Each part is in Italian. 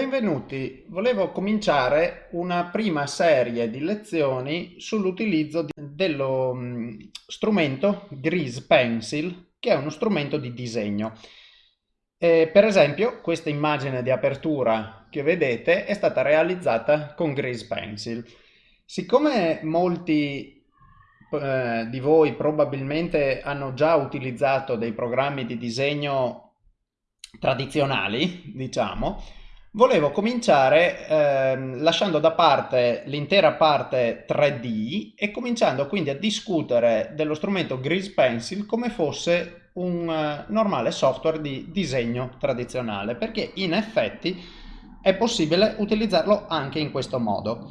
Benvenuti, volevo cominciare una prima serie di lezioni sull'utilizzo dello mm, strumento Grease Pencil, che è uno strumento di disegno. E per esempio, questa immagine di apertura che vedete è stata realizzata con Grease Pencil. Siccome molti eh, di voi probabilmente hanno già utilizzato dei programmi di disegno tradizionali, diciamo, Volevo cominciare eh, lasciando da parte l'intera parte 3D e cominciando quindi a discutere dello strumento Grease Pencil come fosse un uh, normale software di disegno tradizionale, perché in effetti è possibile utilizzarlo anche in questo modo.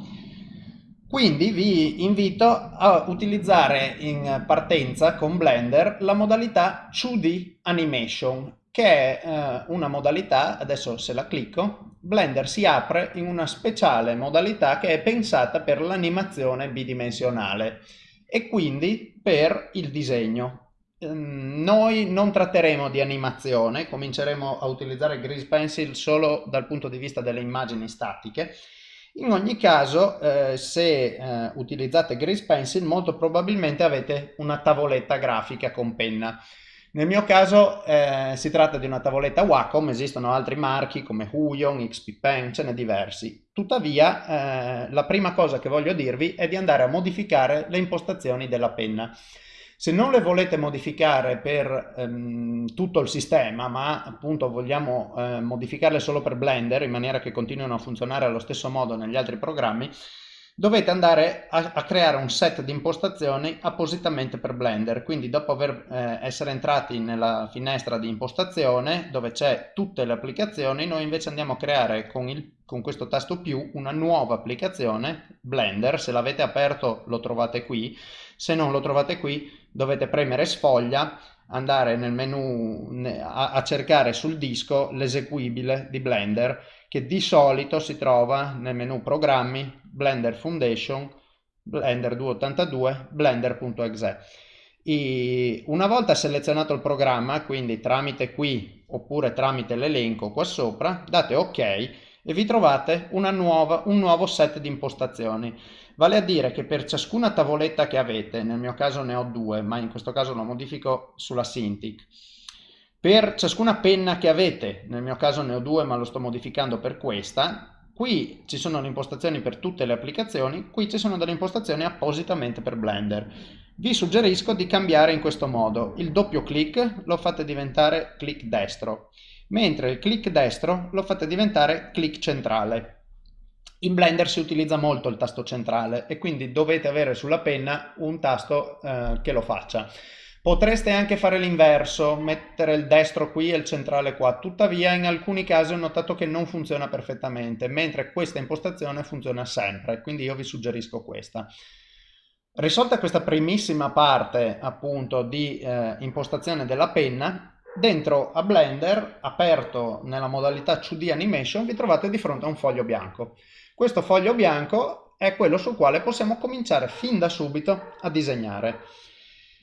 Quindi vi invito a utilizzare in partenza con Blender la modalità 2D Animation, che è eh, una modalità, adesso se la clicco, Blender si apre in una speciale modalità che è pensata per l'animazione bidimensionale e quindi per il disegno. Ehm, noi non tratteremo di animazione, cominceremo a utilizzare Grease Pencil solo dal punto di vista delle immagini statiche. In ogni caso, eh, se eh, utilizzate Grease Pencil, molto probabilmente avete una tavoletta grafica con penna. Nel mio caso eh, si tratta di una tavoletta Wacom, esistono altri marchi come Huion, XP Pen, ce n'è diversi. Tuttavia eh, la prima cosa che voglio dirvi è di andare a modificare le impostazioni della penna. Se non le volete modificare per ehm, tutto il sistema, ma appunto vogliamo eh, modificarle solo per Blender in maniera che continuino a funzionare allo stesso modo negli altri programmi, dovete andare a, a, creare un set di impostazioni appositamente per Blender. Quindi dopo aver, eh, essere entrati nella finestra di impostazione dove c'è tutte le applicazioni noi invece andiamo a creare con, il, con questo tasto più una nuova applicazione Blender. Se l'avete aperto lo trovate qui. Se non lo trovate qui dovete premere sfoglia andare nel menu a, cercare sul disco l'eseguibile di Blender che di solito si trova nel menu programmi Blender Foundation, Blender 282, blender.exe. Una volta selezionato il programma, quindi tramite qui oppure tramite l'elenco qua sopra, date ok e vi trovate nuova, un nuovo set di impostazioni. Vale a dire che per ciascuna tavoletta che avete, nel mio caso ne ho due, ma in questo caso lo modifico sulla Cintiq, per ciascuna penna che avete, nel mio caso ne ho due ma lo sto modificando per questa, Qui ci sono le impostazioni per tutte le applicazioni, qui ci sono delle impostazioni appositamente per Blender. Vi suggerisco di cambiare in questo modo. Il doppio clic lo fate diventare clic destro, mentre il clic destro lo fate diventare clic centrale. In Blender si utilizza molto il tasto centrale e quindi dovete avere sulla penna un tasto eh, che lo faccia. Potreste anche fare l'inverso, mettere il destro qui e il centrale qua, tuttavia in alcuni casi ho notato che non funziona perfettamente, mentre questa impostazione funziona sempre, quindi io vi suggerisco questa. Risolta questa primissima parte appunto di eh, impostazione della penna, dentro a Blender, aperto nella modalità 2D Animation, vi trovate di fronte a un foglio bianco. Questo foglio bianco è quello sul quale possiamo cominciare fin da subito a disegnare.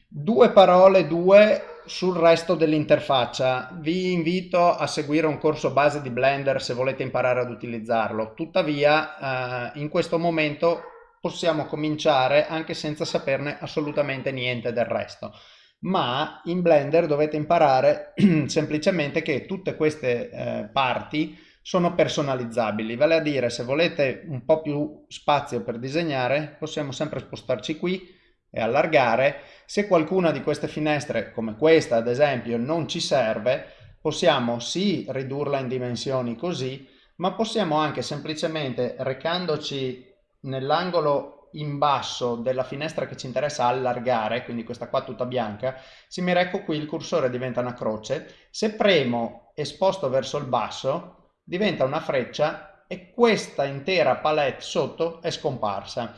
Due parole, due sul resto dell'interfaccia. Vi invito a seguire un corso base di Blender se volete imparare ad utilizzarlo. Tuttavia, eh, in questo momento possiamo cominciare anche senza saperne assolutamente niente del resto. Ma in Blender dovete imparare semplicemente che tutte queste eh, parti sono personalizzabili, vale a dire se volete un po' più spazio per disegnare possiamo sempre spostarci qui e allargare. Se qualcuna di queste finestre, come questa ad esempio, non ci serve, possiamo sì ridurla in dimensioni così, ma possiamo anche semplicemente recandoci nell'angolo in basso della finestra che ci interessa allargare, quindi questa qua tutta bianca, se mi recco qui il cursore diventa una croce, se premo e sposto verso il basso diventa una freccia e questa intera palette sotto è scomparsa.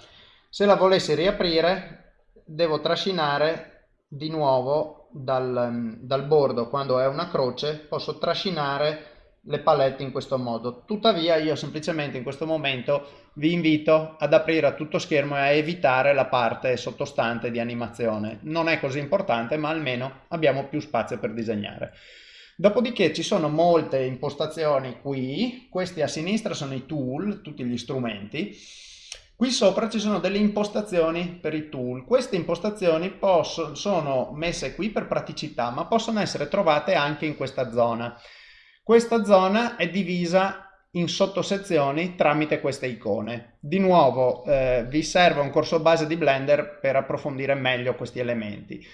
Se la volessi riaprire devo trascinare di nuovo dal, dal bordo. Quando è una croce posso trascinare le palette in questo modo. Tuttavia io semplicemente in questo momento vi invito ad aprire a tutto schermo e a evitare la parte sottostante di animazione. Non è così importante ma almeno abbiamo più spazio per disegnare. Dopodiché ci sono molte impostazioni qui, questi a sinistra sono i tool, tutti gli strumenti, Qui sopra ci sono delle impostazioni per i tool. Queste impostazioni possono, sono messe qui per praticità, ma possono essere trovate anche in questa zona. Questa zona è divisa in sottosezioni tramite queste icone. Di nuovo eh, vi serve un corso base di Blender per approfondire meglio questi elementi.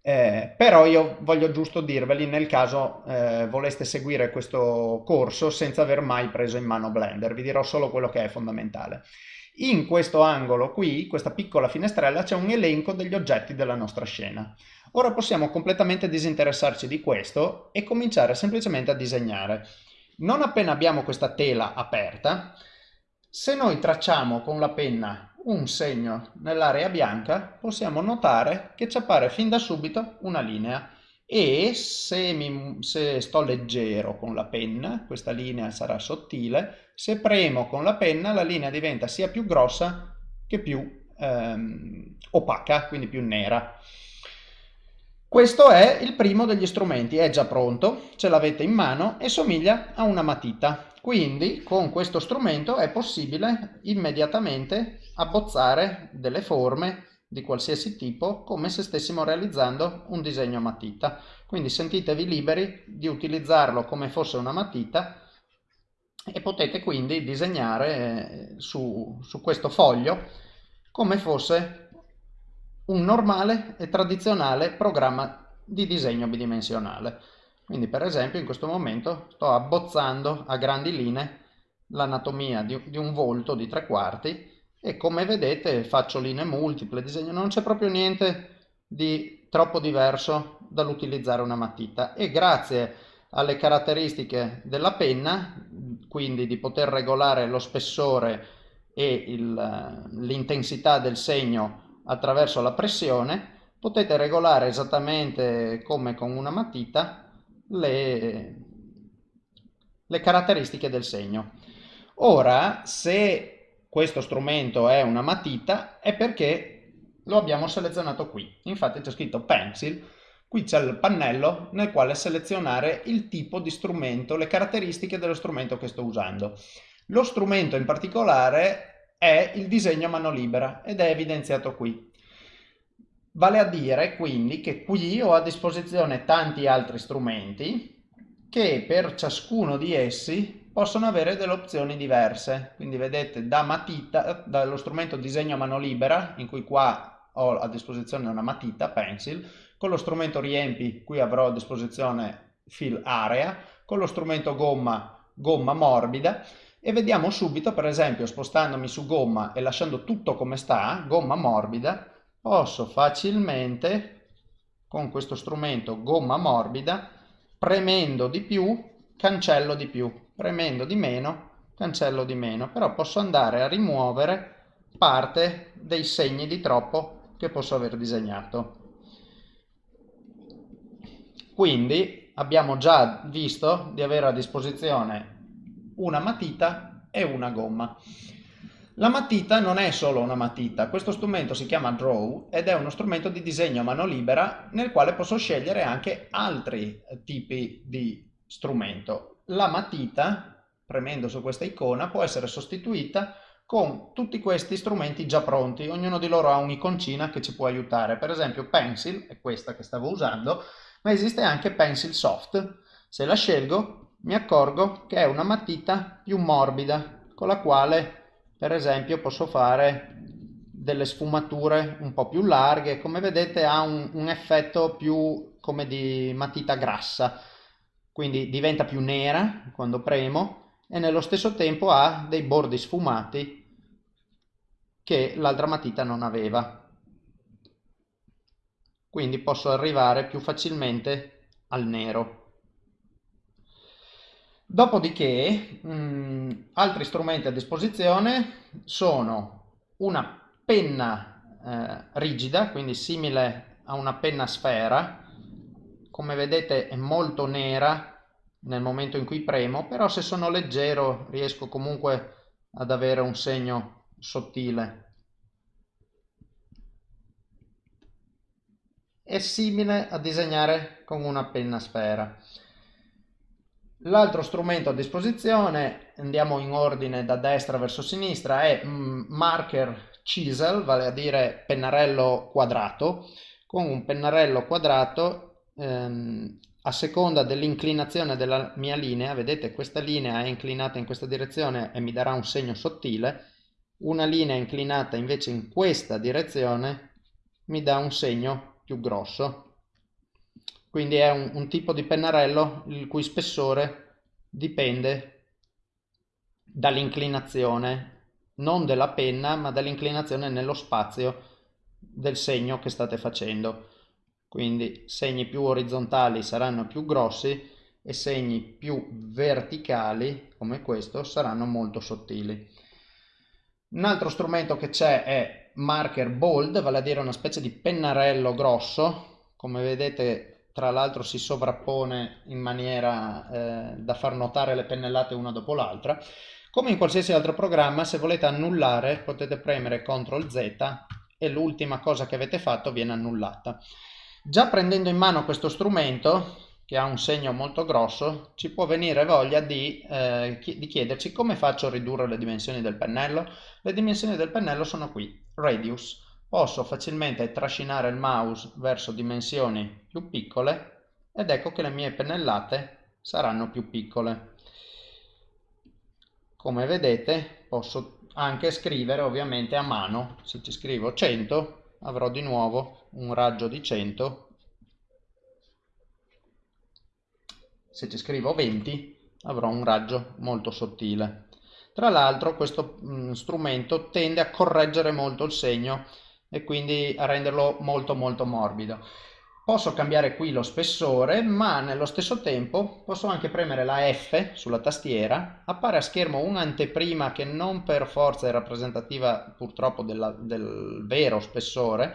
Eh, però io voglio giusto dirveli nel caso eh, voleste seguire questo corso senza aver mai preso in mano Blender, vi dirò solo quello che è fondamentale. In questo angolo qui, questa piccola finestrella, c'è un elenco degli oggetti della nostra scena. Ora possiamo completamente disinteressarci di questo e cominciare semplicemente a disegnare. Non appena abbiamo questa tela aperta, se noi tracciamo con la penna un segno nell'area bianca, possiamo notare che ci appare fin da subito una linea e se, mi, se, sto leggero con la penna, questa linea sarà sottile, se premo con la penna la linea diventa sia più grossa che più ehm, opaca, quindi più nera. Questo è il primo degli strumenti, è già pronto, ce l'avete in mano e somiglia a una matita. Quindi con questo strumento è possibile immediatamente abbozzare delle forme di qualsiasi tipo come se stessimo realizzando un disegno a matita. Quindi sentitevi liberi di utilizzarlo come fosse una matita e potete quindi disegnare eh, su, su questo foglio come fosse un normale e tradizionale programma di disegno bidimensionale. Quindi per esempio in questo momento sto abbozzando a grandi linee l'anatomia di, un volto di tre quarti e come vedete faccio linee multiple, disegno, non c'è proprio niente di troppo diverso dall'utilizzare una matita e grazie alle caratteristiche della penna, quindi di poter regolare lo spessore e l'intensità del segno attraverso la pressione, potete regolare esattamente come con una matita le, le caratteristiche del segno. Ora, se questo strumento è una matita è perché lo abbiamo selezionato qui. Infatti c'è scritto pencil, qui c'è il pannello nel quale selezionare il tipo di strumento, le caratteristiche dello strumento che sto usando. Lo strumento in particolare è il disegno a mano libera ed è evidenziato qui. Vale a dire quindi che qui ho a disposizione tanti altri strumenti che per ciascuno di essi possono avere delle opzioni diverse. Quindi vedete da matita, dallo strumento disegno a mano libera, in cui qua ho a disposizione una matita, pencil, con lo strumento riempi, qui avrò a disposizione fill area, con lo strumento gomma, gomma morbida, e vediamo subito, per esempio, spostandomi su gomma e lasciando tutto come sta, gomma morbida, posso facilmente, con questo strumento gomma morbida, premendo di più, cancello di più. Premendo di meno cancello di meno. Però posso andare a rimuovere parte dei segni di troppo che posso aver disegnato quindi abbiamo già visto di avere a disposizione una matita e una gomma la matita non è solo una matita, questo strumento si chiama Draw ed è uno strumento di disegno a mano libera nel quale posso scegliere anche altri tipi di strumento la matita, premendo su questa icona, può essere sostituita con tutti questi strumenti già pronti. Ognuno di loro ha un'iconcina che ci può aiutare. Per esempio Pencil, è questa che stavo usando, ma esiste anche Pencil Soft. Se la scelgo mi accorgo che è una matita più morbida, con la quale per esempio posso fare delle sfumature un po' più larghe. Come vedete ha un, un effetto più come di matita grassa quindi diventa più nera quando premo e nello stesso tempo ha dei bordi sfumati che l'altra matita non aveva. Quindi posso arrivare più facilmente al nero. Dopodiché, mh, mm, altri strumenti a disposizione sono una penna eh, rigida, quindi simile a una penna sfera, come vedete è molto nera nel momento in cui premo, però se sono leggero riesco comunque ad avere un segno sottile. È simile a disegnare con una penna sfera. L'altro strumento a disposizione, andiamo in ordine da destra verso sinistra, è mm, marker chisel, vale a dire pennarello quadrato. Con un pennarello quadrato, ehm, a seconda dell'inclinazione della mia linea, vedete questa linea è inclinata in questa direzione e mi darà un segno sottile, una linea inclinata invece in questa direzione mi dà un segno più grosso. Quindi è un, un tipo di pennarello il cui spessore dipende dall'inclinazione, non della penna, ma dall'inclinazione nello spazio del segno che state facendo. Quindi segni più orizzontali saranno più grossi e segni più verticali, come questo, saranno molto sottili. Un altro strumento che c'è è marker bold, vale a dire una specie di pennarello grosso, come vedete tra l'altro si sovrappone in maniera eh, da far notare le pennellate una dopo l'altra. Come in qualsiasi altro programma, se volete annullare potete premere CTRL Z e l'ultima cosa che avete fatto viene annullata. Già prendendo in mano questo strumento, che ha un segno molto grosso, ci può venire voglia di, eh, di chiederci come faccio a ridurre le dimensioni del pennello. Le dimensioni del pennello sono qui, radius posso facilmente trascinare il mouse verso dimensioni più piccole ed ecco che le mie pennellate saranno più piccole. Come vedete posso anche scrivere ovviamente a mano, se ci scrivo 100 avrò di nuovo un raggio di 100, se ci scrivo 20 avrò un raggio molto sottile. Tra l'altro questo mh, strumento tende a correggere molto il segno e quindi a renderlo molto molto morbido. Posso cambiare qui lo spessore, ma nello stesso tempo posso anche premere la F sulla tastiera, appare a schermo un'anteprima che non per forza è rappresentativa purtroppo della, del vero spessore,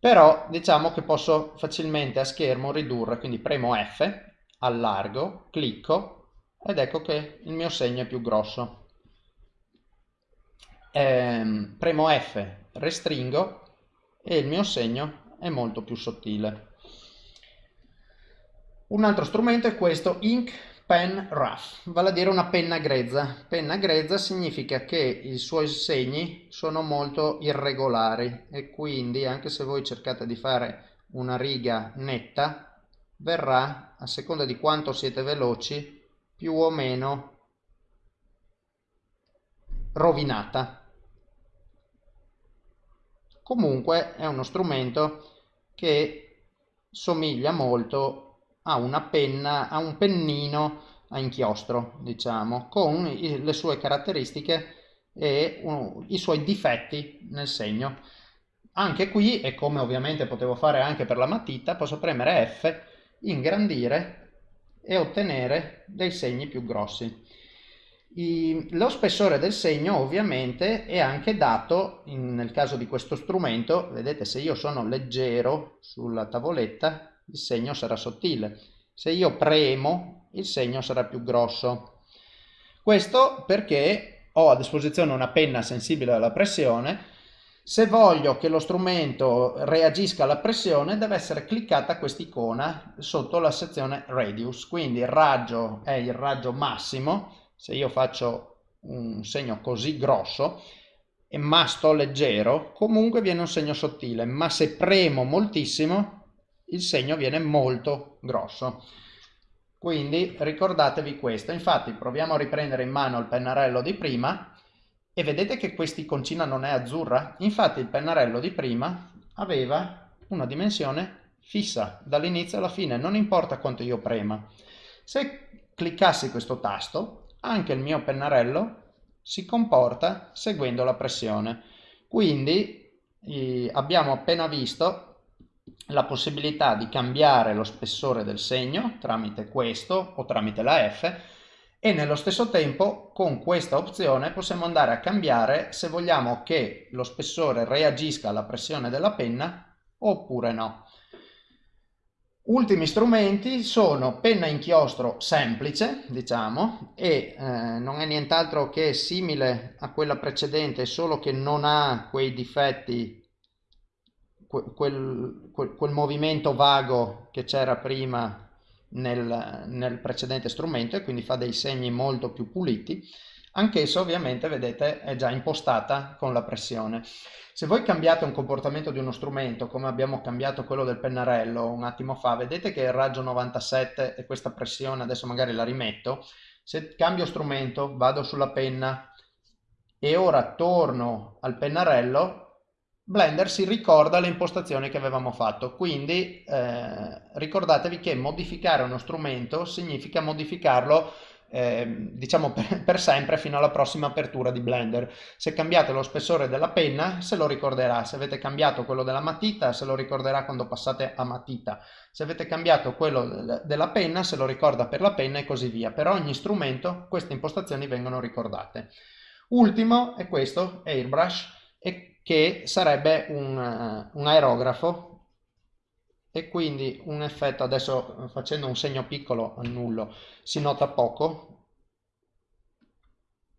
però diciamo che posso facilmente a schermo ridurre, quindi premo F, allargo, clicco ed ecco che il mio segno è più grosso. Ehm, premo F restringo e il mio segno è molto più sottile. Un altro strumento è questo Ink Pen Rough, vale a dire una penna grezza. Penna grezza significa che i suoi segni sono molto irregolari e quindi anche se voi cercate di fare una riga netta, verrà, a seconda di quanto siete veloci, più o meno rovinata. Comunque è uno strumento che somiglia molto a una penna, a un pennino a inchiostro, diciamo, con le sue caratteristiche e i suoi difetti nel segno. Anche qui, e come ovviamente potevo fare anche per la matita, posso premere F, ingrandire e ottenere dei segni più grossi. I, lo spessore del segno ovviamente è anche dato, in, nel caso di questo strumento, vedete se io sono leggero sulla tavoletta il segno sarà sottile, se io premo il segno sarà più grosso. Questo perché ho a disposizione una penna sensibile alla pressione, se voglio che lo strumento reagisca alla pressione deve essere cliccata questa icona sotto la sezione radius, quindi il raggio è il raggio massimo, se io faccio un segno così grosso ma sto leggero comunque viene un segno sottile ma se premo moltissimo il segno viene molto grosso. Quindi ricordatevi questo. Infatti proviamo a riprendere in mano il pennarello di prima e vedete che quest'iconcina non è azzurra? Infatti il pennarello di prima aveva una dimensione fissa dall'inizio alla fine non importa quanto io prema. Se cliccassi questo tasto anche il mio pennarello si comporta seguendo la pressione. Quindi eh, abbiamo appena visto la possibilità di cambiare lo spessore del segno tramite questo o tramite la F e nello stesso tempo con questa opzione possiamo andare a cambiare se vogliamo che lo spessore reagisca alla pressione della penna oppure no. Ultimi strumenti sono penna inchiostro semplice, diciamo, e eh, non è nient'altro che simile a quella precedente, solo che non ha quei difetti, quel, quel, quel movimento vago che c'era prima nel, nel precedente strumento e quindi fa dei segni molto più puliti. Anch'essa ovviamente, vedete, è già impostata con la pressione. Se voi cambiate un comportamento di uno strumento, come abbiamo cambiato quello del pennarello un attimo fa, vedete che il raggio 97 e questa pressione, adesso magari la rimetto, se cambio strumento, vado sulla penna e ora torno al pennarello, Blender si ricorda le impostazioni che avevamo fatto, quindi eh, ricordatevi che modificare uno strumento significa modificarlo eh, diciamo per, per, sempre fino alla prossima apertura di Blender. Se cambiate lo spessore della penna se lo ricorderà, se avete cambiato quello della matita se lo ricorderà quando passate a matita, se avete cambiato quello della penna se lo ricorda per la penna e così via. Per ogni strumento queste impostazioni vengono ricordate. Ultimo è questo, Airbrush, che sarebbe un, un aerografo e quindi un effetto adesso facendo un segno piccolo annullo. Si nota poco.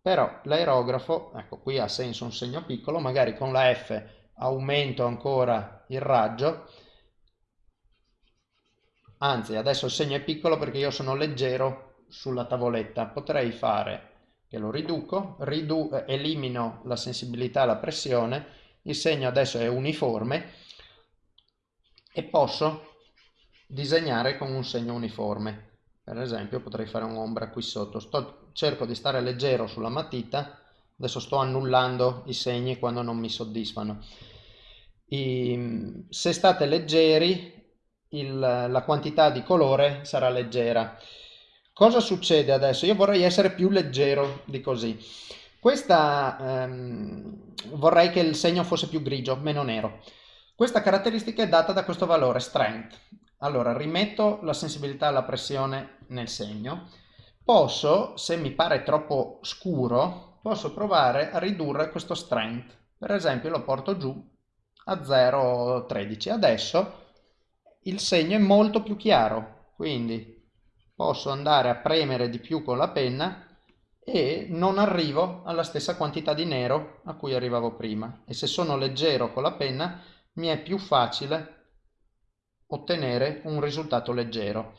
Però l'aerografo ecco qui ha senso un segno piccolo magari con la F aumento ancora il raggio. Anzi adesso il segno è piccolo perché io sono leggero sulla tavoletta. Potrei fare che lo riduco, ridu elimino la sensibilità alla pressione, il segno adesso è uniforme e posso disegnare con un segno uniforme. Per esempio potrei fare un'ombra qui sotto, sto, cerco di stare leggero sulla matita, adesso sto annullando i segni quando non mi soddisfano. I, se state leggeri il, la quantità di colore sarà leggera. Cosa succede adesso? Io vorrei essere più leggero di così. Questa ehm, vorrei che il segno fosse più grigio, meno nero. Questa caratteristica è data da questo valore strength. Allora rimetto la sensibilità alla pressione nel segno. Posso, se mi pare troppo scuro, posso provare a ridurre questo strength. Per esempio lo porto giù a 0,13. Adesso il segno è molto più chiaro, quindi posso andare a premere di più con la penna e non arrivo alla stessa quantità di nero a cui arrivavo prima e se sono leggero con la penna mi è più facile ottenere un risultato leggero.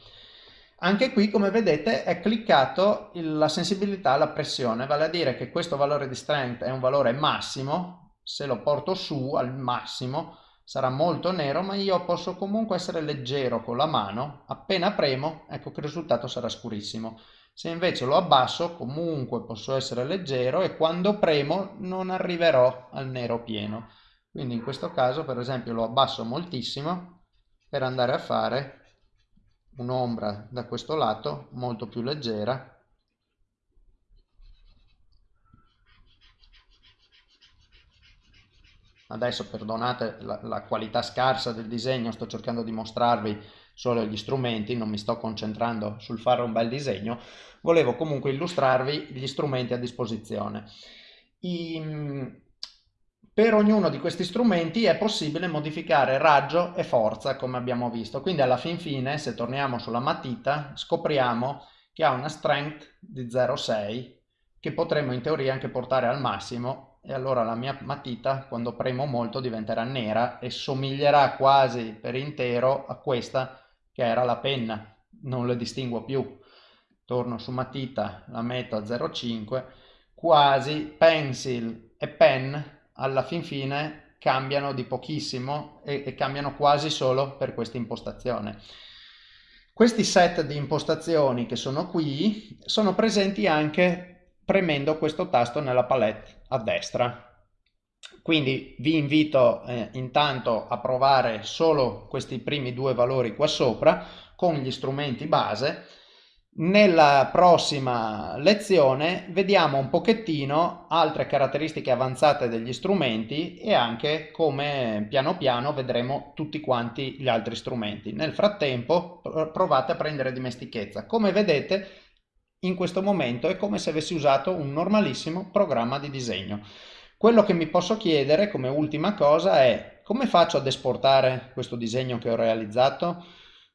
Anche qui come vedete è cliccato la sensibilità alla pressione, vale a dire che questo valore di strength è un valore massimo, se lo porto su al massimo sarà molto nero ma io posso comunque essere leggero con la mano. Appena premo ecco che il risultato sarà scurissimo. Se invece lo abbasso comunque posso essere leggero e quando premo non arriverò al nero pieno quindi in questo caso per esempio lo abbasso moltissimo per andare a fare un'ombra da questo lato molto più leggera Adesso perdonate la, la, qualità scarsa del disegno, sto cercando di mostrarvi solo gli strumenti, non mi sto concentrando sul fare un bel disegno, volevo comunque illustrarvi gli strumenti a disposizione. I, per ognuno di questi strumenti è possibile modificare raggio e forza come abbiamo visto, quindi alla fin fine se torniamo sulla matita scopriamo che ha una strength di 0,6 che potremmo in teoria anche portare al massimo. E allora la mia matita quando premo molto diventerà nera e somiglierà quasi per intero a questa che era la penna, non le distinguo più. Torno su matita, la metto a 0,5, quasi pencil e pen alla fin fine cambiano di pochissimo e, e cambiano quasi solo per questa impostazione. Questi set di impostazioni che sono qui sono presenti anche premendo questo tasto nella palette a destra. Quindi vi invito eh, intanto a provare solo questi primi due valori qua sopra con gli strumenti base. Nella prossima lezione vediamo un pochettino altre caratteristiche avanzate degli strumenti e anche come piano piano vedremo tutti quanti gli altri strumenti. Nel frattempo provate a prendere dimestichezza. Come vedete in questo momento è come se avessi usato un normalissimo programma di disegno. Quello che mi posso chiedere come ultima cosa è come faccio ad esportare questo disegno che ho realizzato?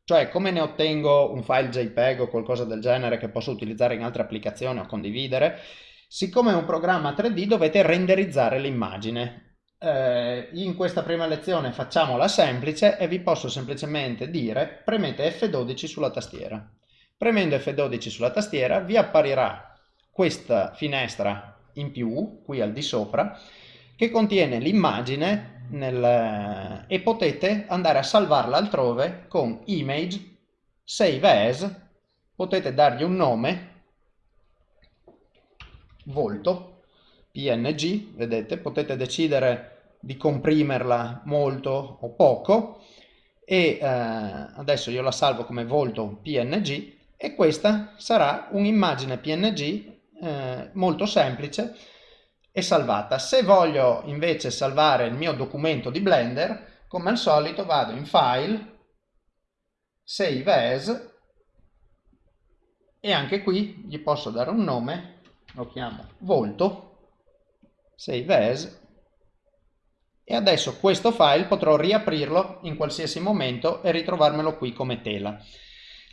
Cioè come ne ottengo un file JPEG o qualcosa del genere che posso utilizzare in altre applicazioni o condividere? Siccome è un programma 3D dovete renderizzare l'immagine. eh, in questa prima lezione facciamola semplice e vi posso semplicemente dire premete F12 sulla tastiera. Premendo F12 sulla tastiera vi apparirà questa finestra in più, qui al di sopra, che contiene l'immagine nel... e potete andare a salvarla altrove con Image, Save As, potete dargli un nome, volto, PNG, vedete, potete decidere di comprimerla molto o poco e eh, adesso io la salvo come volto PNG e questa sarà un'immagine PNG eh, molto semplice e salvata. Se voglio invece salvare il mio documento di Blender, come al solito vado in File, Save As e anche qui gli posso dare un nome, lo chiamo volto, Save As e adesso questo file potrò riaprirlo in qualsiasi momento e ritrovarmelo qui come tela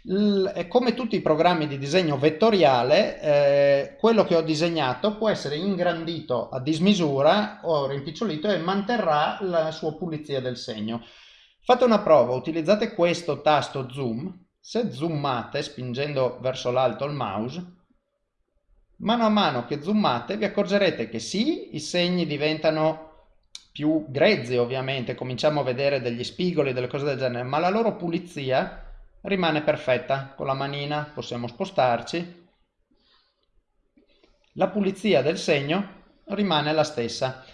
come tutti i programmi di disegno vettoriale, eh, quello che ho disegnato può essere ingrandito a dismisura o rimpicciolito e manterrà la sua pulizia del segno. Fate una prova, utilizzate questo tasto zoom, se zoomate spingendo verso l'alto il mouse, mano a mano che zoomate vi accorgerete che sì, i segni diventano più grezzi ovviamente, cominciamo a vedere degli spigoli, delle cose del genere, ma la loro pulizia rimane perfetta. Con la manina possiamo spostarci. La pulizia del segno rimane la stessa.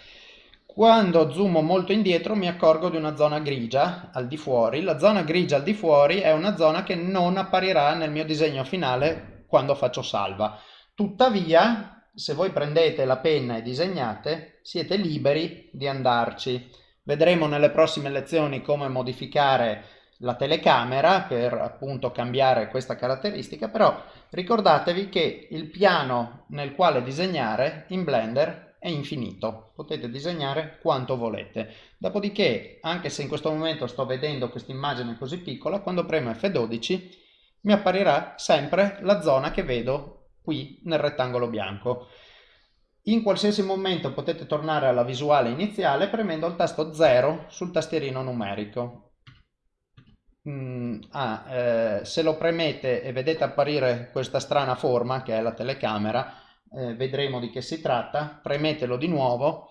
Quando zoomo molto indietro mi accorgo di una zona grigia al di fuori. La zona grigia al di fuori è una zona che non apparirà nel mio disegno finale quando faccio salva. Tuttavia, se voi prendete la penna e disegnate, siete liberi di andarci. Vedremo nelle prossime lezioni come modificare la telecamera per appunto cambiare questa caratteristica, però ricordatevi che il piano nel quale disegnare in Blender è infinito, potete disegnare quanto volete. Dopodiché, anche se in questo momento sto vedendo questa immagine così piccola, quando premo F12 mi apparirà sempre la zona che vedo qui nel rettangolo bianco. In qualsiasi momento potete tornare alla visuale iniziale premendo il tasto 0 sul tastierino numerico Mm, ah, eh, se lo premete e vedete apparire questa strana forma che è la telecamera, eh, vedremo di che si tratta, premetelo di nuovo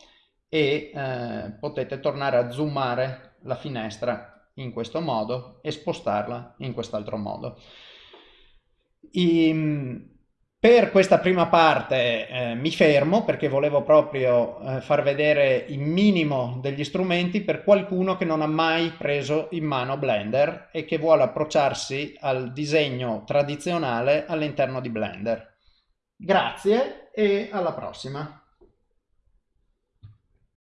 e eh, potete tornare a zoomare la finestra in questo modo e spostarla in quest'altro modo. I, per questa prima parte eh, mi fermo perché volevo proprio eh, far vedere il minimo degli strumenti per qualcuno che non ha mai preso in mano Blender e che vuole approcciarsi al disegno tradizionale all'interno di Blender. Grazie e alla prossima!